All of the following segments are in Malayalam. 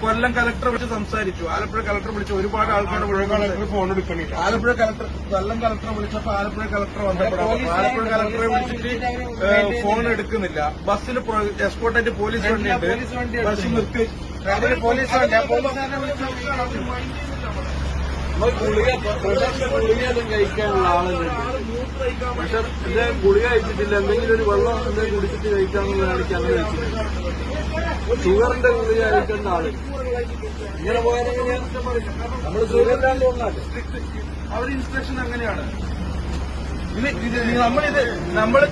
കൊല്ലം കലക്ടർ വിളിച്ച് സംസാരിച്ചു. ആലപ്പുഴ കലക്ടർ വിളിച്ച് ഒരുപാട് ആൾക്കാർ ഫോൺ എടുക്കണില്ല. ആലപ്പുഴ കലക്ടർ കൊല്ലം കലക്ടർ വിളിച്ചപ്പോ ആലപ്പുഴ കലക്ടർ വന്നപ്പോഴാണ് പോലീസ് ആലപ്പുഴ കലക്ടറെ വിളിച്ചിട്ട് ഫോൺ എടുക്കുന്നില്ല. ബസ്സിൽ എസ്കോർട്ടായിട്ട് പോലീസ് വണ്ടിയുണ്ട്. വണ്ടി ബസ് നിർത്തി. പോലീസ് വണ്ടി ഗുളിക പ്രഷറിന്റെ ഗുളികയൊന്നും കഴിക്കാനുള്ള ആളുകളുണ്ട് പക്ഷെ ഇത് ഗുളിക കഴിച്ചിട്ടില്ല. എന്തെങ്കിലും ഒരു വെള്ളം എന്തെങ്കിലും കുടിച്ചിട്ട് കഴിക്കാന്നുള്ള എനിക്ക് അങ്ങനെ വെച്ചിട്ടില്ല ഷുഗറിന്റെ ഗുളിക കഴിക്കേണ്ട ആൾ. ഇങ്ങനെ പോയാൽ നമ്മൾ ഷുഗറിലാണ്ട് കൊണ്ടാട്ടെ അവർ ഇൻസ്ട്രക്ഷൻ അങ്ങനെയാണ്. ഇത് നമ്മളിത് നമ്മൾ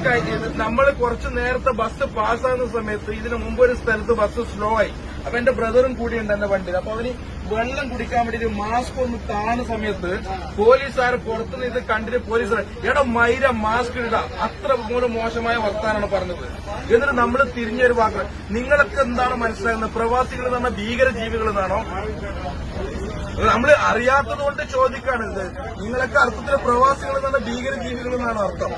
നമ്മൾ കുറച്ച് നേരത്തെ ബസ് പാസ്സാകുന്ന സമയത്ത് ഇതിനു മുമ്പ് ഒരു സ്ഥലത്ത് ബസ് സ്ലോ ആയി. അപ്പൊ എന്റെ ബ്രദറും കൂടിയുണ്ട് എന്റെ വണ്ടിയിൽ. അപ്പൊ അവന് വെള്ളം കുടിക്കാൻ വേണ്ടി മാസ്ക് ഒന്ന് താണ സമയത്ത് പോലീസുകാർ പുറത്തുനിന്ന് ഇത് കണ്ടിട്ട് പോലീസുകാർ എടാ മൈര മാസ്ക് ഇടാ. അത്ര മൂലം മോശമായ വർത്താനാണ് പറഞ്ഞത്. എന്നിട്ട് നമ്മൾ തിരിഞ്ഞൊരു വാക്ക് നിങ്ങളൊക്കെ എന്താണ് മനസ്സിലാകുന്നത്? പ്രവാസികൾ എന്ന് ഭീകര ജീവികൾ എന്നാണോ? നമ്മൾ അറിയാത്തത് കൊണ്ട് ചോദിക്കാണ് ഇത്. നിങ്ങളൊക്കെ അർത്ഥത്തിൽ പ്രവാസികൾ എന്നാണ് ഭീകര ജീവികൾ എന്നാണ് അർത്ഥം?